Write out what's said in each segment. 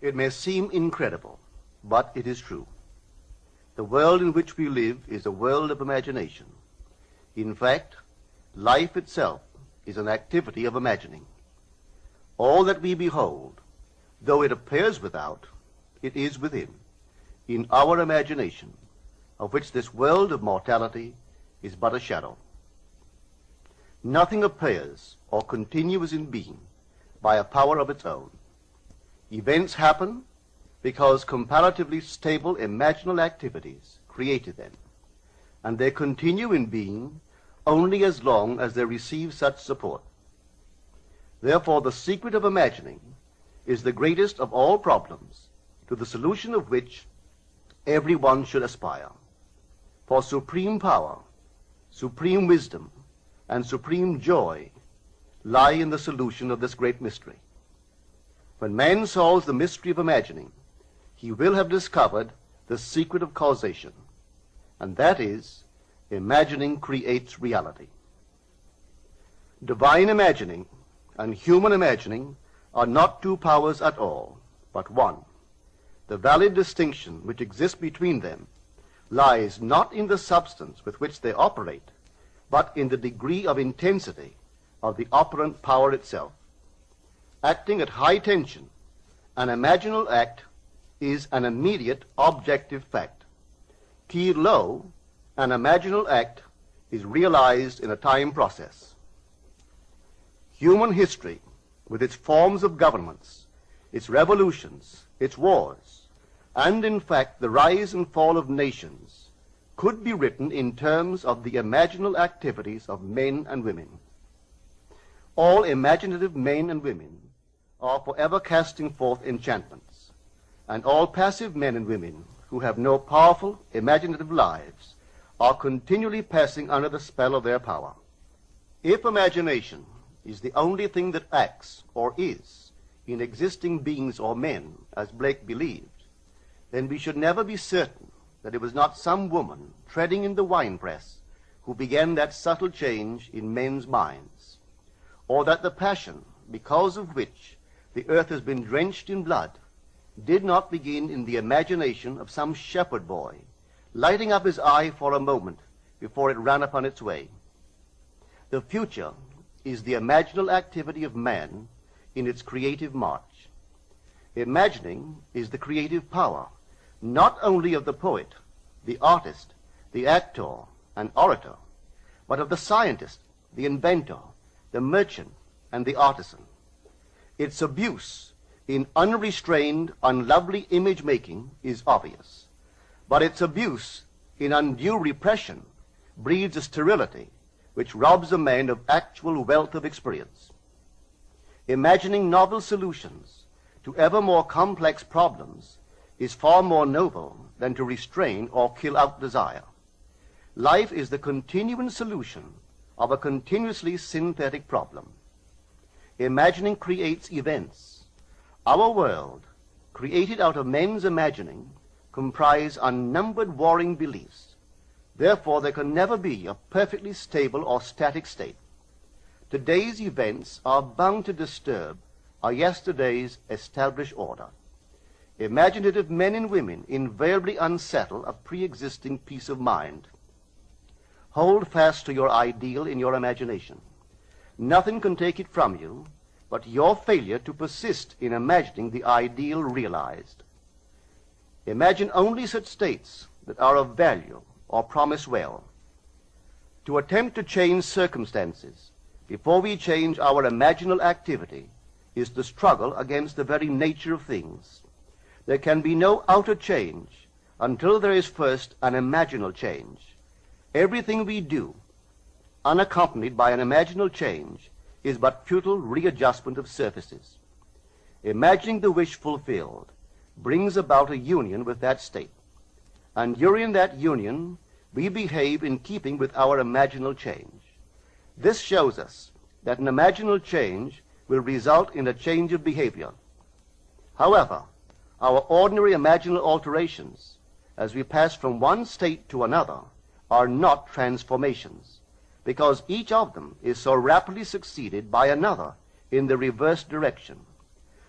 It may seem incredible, but it is true. The world in which we live is a world of imagination. In fact, life itself is an activity of imagining. All that we behold, though it appears without, it is within, in our imagination, of which this world of mortality is but a shadow. Nothing appears or continues in being by a power of its own. Events happen because comparatively stable imaginal activities created them, and they continue in being only as long as they receive such support. Therefore, the secret of imagining is the greatest of all problems, to the solution of which everyone should aspire. For supreme power, supreme wisdom, and supreme joy lie in the solution of this great mystery. When man solves the mystery of imagining, he will have discovered the secret of causation, and that is, imagining creates reality. Divine imagining and human imagining are not two powers at all, but one. The valid distinction which exists between them lies not in the substance with which they operate, but in the degree of intensity of the operant power itself. Acting at high tension, an imaginal act is an immediate objective fact. Keyed low, an imaginal act is realized in a time process. Human history, with its forms of governments, its revolutions, its wars, and in fact the rise and fall of nations, could be written in terms of the imaginal activities of men and women. All imaginative men and women are forever casting forth enchantments, and all passive men and women who have no powerful imaginative lives are continually passing under the spell of their power. If imagination is the only thing that acts or is in existing beings or men, as Blake believed, then we should never be certain that it was not some woman treading in the winepress who began that subtle change in men's minds, or that the passion because of which the earth has been drenched in blood did not begin in the imagination of some shepherd boy lighting up his eye for a moment before it ran upon its way. The future is the imaginal activity of man in its creative march. Imagining is the creative power, not only of the poet, the artist, the actor, and orator, but of the scientist, the inventor, the merchant, and the artisan. Its abuse in unrestrained, unlovely image making is obvious. But its abuse in undue repression breeds a sterility which robs a man of actual wealth of experience. Imagining novel solutions to ever more complex problems is far more noble than to restrain or kill out desire. Life is the continuing solution of a continuously synthetic problem. Imagining creates events. Our world, created out of men's imagining, comprise unnumbered warring beliefs. Therefore, there can never be a perfectly stable or static state. Today's events are bound to disturb our yesterday's established order. Imaginative men and women invariably unsettle a pre-existing peace of mind. Hold fast to your ideal in your imagination. Nothing can take it from you but your failure to persist in imagining the ideal realized. Imagine only such states that are of value or promise well. To attempt to change circumstances before we change our imaginal activity is the struggle against the very nature of things. There can be no outer change until there is first an imaginal change. Everything we do, unaccompanied by an imaginal change, is but futile readjustment of surfaces. Imagining the wish fulfilled brings about a union with that state. And during that union, we behave in keeping with our imaginal change. This shows us that an imaginal change will result in a change of behavior. However, our ordinary imaginal alterations, as we pass from one state to another, are not transformations, because each of them is so rapidly succeeded by another in the reverse direction.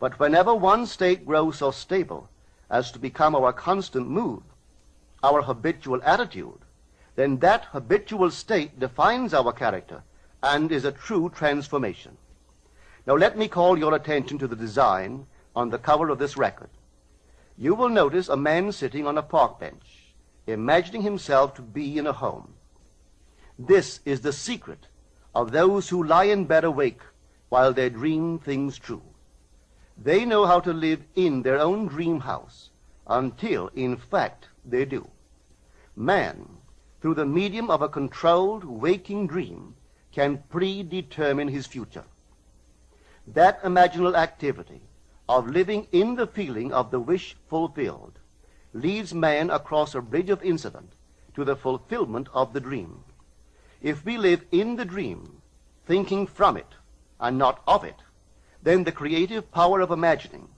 But whenever one state grows so stable as to become our constant mood, our habitual attitude, then that habitual state defines our character and is a true transformation. Now let me call your attention to the design on the cover of this record. You will notice a man sitting on a park bench, imagining himself to be in a home. This is the secret of those who lie in bed awake while they dream things true. They know how to live in their own dream house until, in fact, they do. Man, through the medium of a controlled waking dream, can predetermine his future. That imaginal activity of living in the feeling of the wish fulfilled leads man across a bridge of incident to the fulfillment of the dream. If we live in the dream, thinking from it and not of it, then the creative power of imagining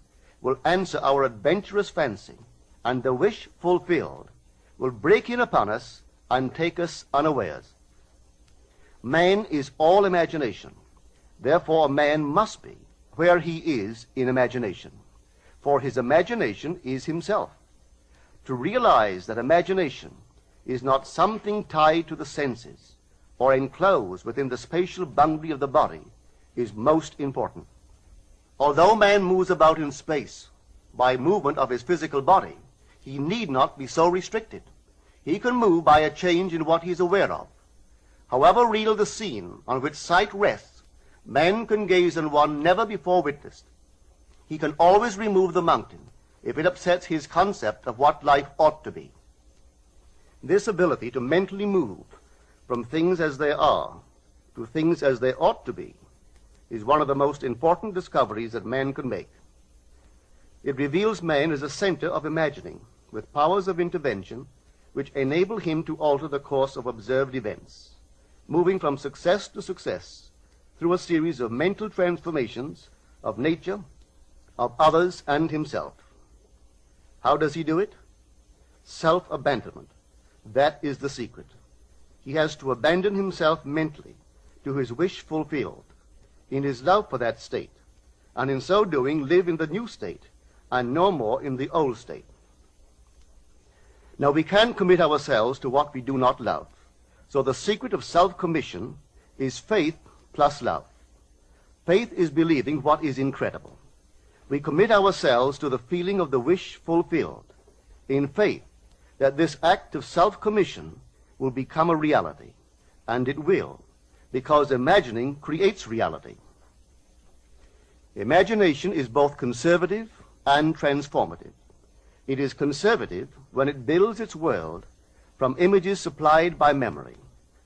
will answer our adventurous fancy, and the wish fulfilled will break in upon us and take us unawares. Man is all imagination. Therefore, man must be where he is in imagination. For his imagination is himself. To realize that imagination is not something tied to the senses or enclosed within the spatial boundary of the body is most important. Although man moves about in space by movement of his physical body, he need not be so restricted. He can move by a change in what he is aware of. However real the scene on which sight rests, man can gaze on one never before witnessed. He can always remove the mountain if it upsets his concept of what life ought to be. This ability to mentally move from things as they are to things as they ought to be is one of the most important discoveries that man can make. It reveals man as a center of imagining, with powers of intervention which enable him to alter the course of observed events, moving from success to success through a series of mental transformations of nature, of others, and himself. How does he do it? Self-abandonment. That is the secret. He has to abandon himself mentally to his wish fulfilled, in his love for that state, and in so doing live in the new state and no more in the old state. Now we can commit ourselves to what we do not love. So the secret of self-commission is faith plus love. Faith is believing what is incredible. We commit ourselves to the feeling of the wish fulfilled in faith that this act of self-commission will become a reality. And it will because imagining creates reality. Imagination is both conservative and transformative. It is conservative when it builds its world from images supplied by memory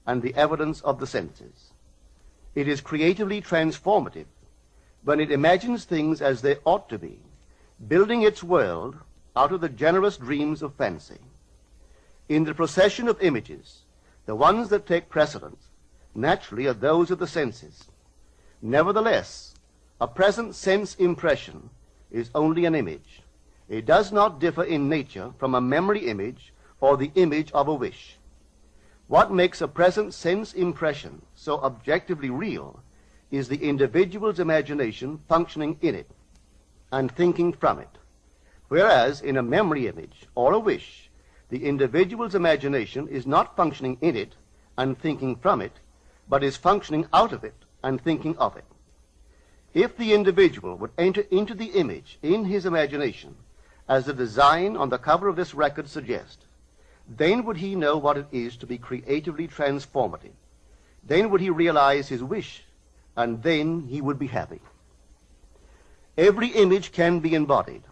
and the evidence of the senses. It is creatively transformative when it imagines things as they ought to be, building its world out of the generous dreams of fancy. In the procession of images, the ones that take precedence naturally are those of the senses. Nevertheless, a present sense impression is only an image. It does not differ in nature from a memory image or the image of a wish. What makes a present sense impression so objectively real is the individual's imagination functioning in it and thinking from it. Whereas in a memory image or a wish, the individual's imagination is not functioning in it and thinking from it, but is functioning out of it and thinking of it. If the individual would enter into the image in his imagination, as the design on the cover of this record suggests, then would he know what it is to be creatively transformative. Then would he realize his wish, and then he would be happy. Every image can be embodied,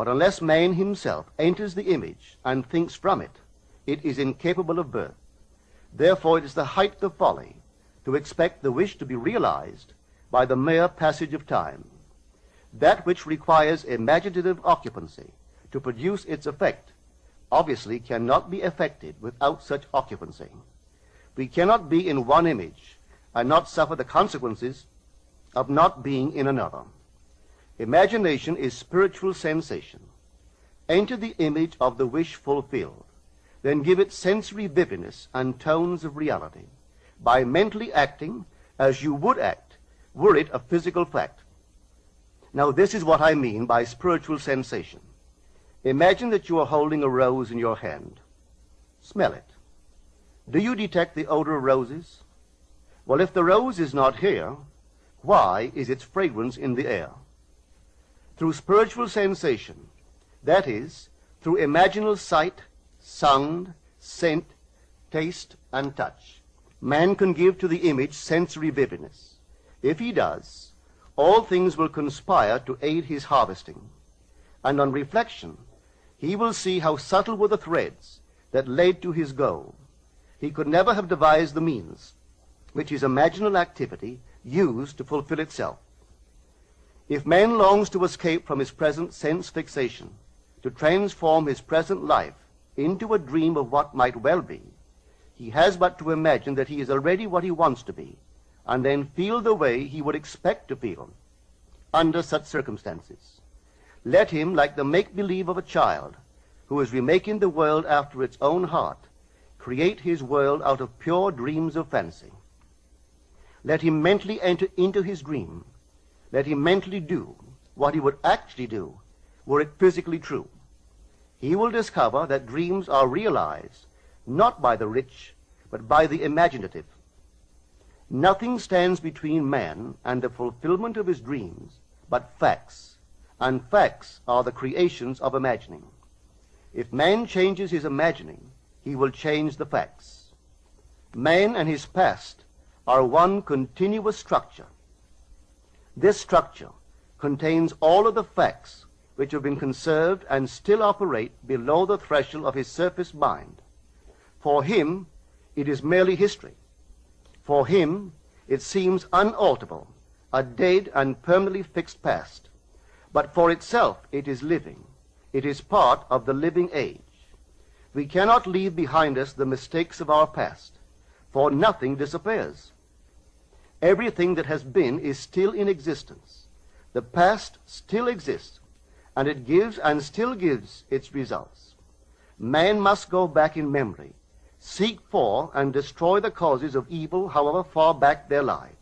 but unless man himself enters the image and thinks from it, it is incapable of birth. Therefore, it is the height of folly to expect the wish to be realized by the mere passage of time. That which requires imaginative occupancy to produce its effect obviously cannot be effected without such occupancy. We cannot be in one image and not suffer the consequences of not being in another. Imagination is spiritual sensation. Enter the image of the wish fulfilled, then give it sensory vividness and tones of reality by mentally acting as you would act were it a physical fact. Now, this is what I mean by spiritual sensation. Imagine that you are holding a rose in your hand. Smell it. Do you detect the odor of roses? Well, if the rose is not here, why is its fragrance in the air? Through spiritual sensation, that is, through imaginal sight, sound, scent, taste, and touch, man can give to the image sensory vividness. If he does, all things will conspire to aid his harvesting. And on reflection, he will see how subtle were the threads that led to his goal. He could never have devised the means which his imaginal activity used to fulfill itself. If man longs to escape from his present sense fixation, to transform his present life into a dream of what might well be, he has but to imagine that he is already what he wants to be, and then feel the way he would expect to feel under such circumstances. Let him, like the make-believe of a child who is remaking the world after its own heart, create his world out of pure dreams of fancy. Let him mentally enter into his dream. Let he mentally do what he would actually do were it physically true. He will discover that dreams are realized not by the rich, but by the imaginative. Nothing stands between man and the fulfillment of his dreams but facts, and facts are the creations of imagining. If man changes his imagining, he will change the facts. Man and his past are one continuous structure. This structure contains all of the facts which have been conserved and still operate below the threshold of his surface mind. For him, it is merely history. For him, it seems unalterable, a dead and permanently fixed past. But for itself, it is living. It is part of the living age. We cannot leave behind us the mistakes of our past, for nothing disappears. Everything that has been is still in existence. The past still exists, and it gives and still gives its results. Man must go back in memory, seek for and destroy the causes of evil however far back they lie.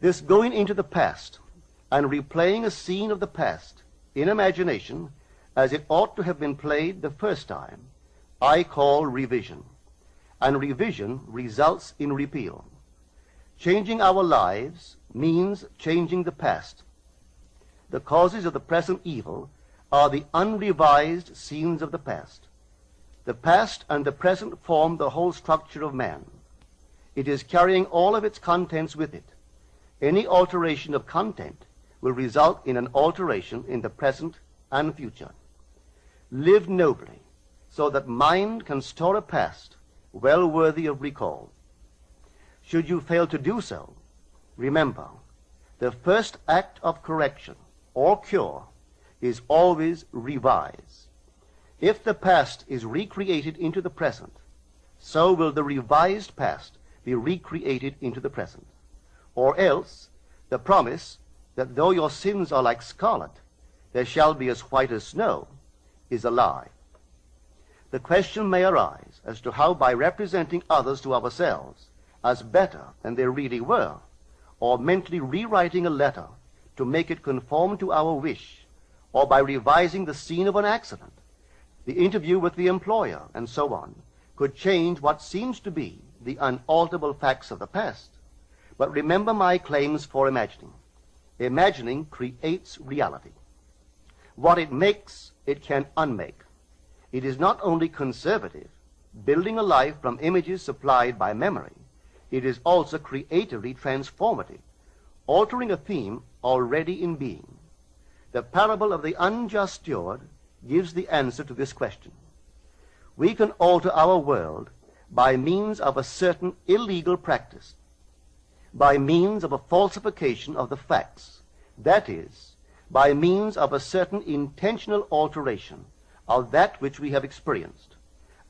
This going into the past and replaying a scene of the past in imagination as it ought to have been played the first time, I call revision. And revision results in repeal. Changing our lives means changing the past the causes of the present evil are the unrevised scenes of the past. The past and the present form the whole structure of man. It is carrying all of its contents with it. Any alteration of content will result in an alteration in the present and future. Live nobly, so that mind can store a past well worthy of recall. Should you fail to do so, remember, the first act of correction or cure is always revise. If the past is recreated into the present, so will the revised past be recreated into the present. Or else, the promise that though your sins are like scarlet, they shall be as white as snow, is a lie. The question may arise as to how by representing others to ourselves as better than they really were, or mentally rewriting a letter to make it conform to our wish, or by revising the scene of an accident, the interview with the employer, and so on, could change what seems to be the unalterable facts of the past. But remember my claims for imagining. Imagining creates reality. What it makes, it can unmake. It is not only conservative, building a life from images supplied by memory, it is also creatively transformative, altering a theme already in being. The parable of the unjust steward gives the answer to this question. We can alter our world by means of a certain illegal practice, by means of a falsification of the facts, that is, by means of a certain intentional alteration of that which we have experienced.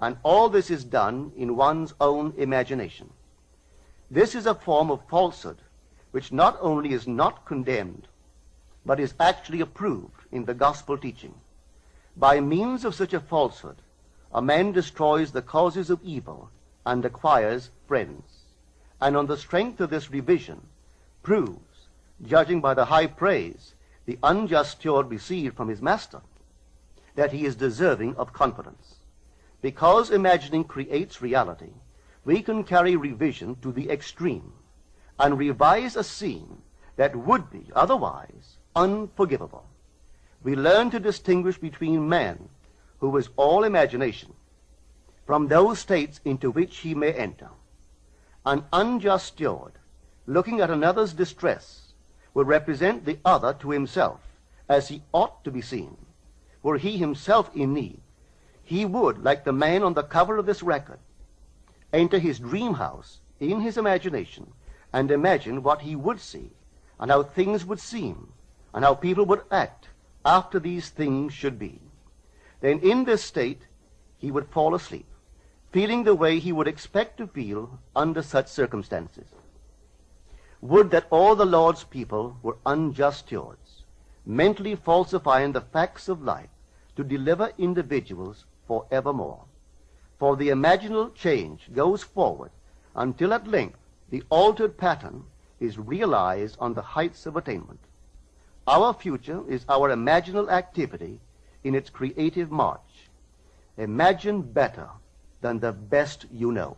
And all this is done in one's own imagination. This is a form of falsehood which not only is not condemned, but is actually approved in the gospel teaching. By means of such a falsehood, a man destroys the causes of evil and acquires friends, and on the strength of this revision, proves, judging by the high praise the unjust steward received from his master, that he is deserving of confidence. Because imagining creates reality, we can carry revision to the extreme and revise a scene that would be otherwise unforgivable. We learn to distinguish between man, who is all imagination, from those states into which he may enter. An unjust steward, looking at another's distress, will represent the other to himself as he ought to be seen. Were he himself in need, he would, like the man on the cover of this record, enter his dream house in his imagination and imagine what he would see and how things would seem and how people would act after these things should be. Then in this state he would fall asleep, feeling the way he would expect to feel under such circumstances. Would that all the Lord's people were unjust stewards, mentally falsifying the facts of life to deliver individuals forevermore. For the imaginal change goes forward until at length the altered pattern is realized on the heights of attainment. Our future is our imaginal activity in its creative march. Imagine better than the best you know.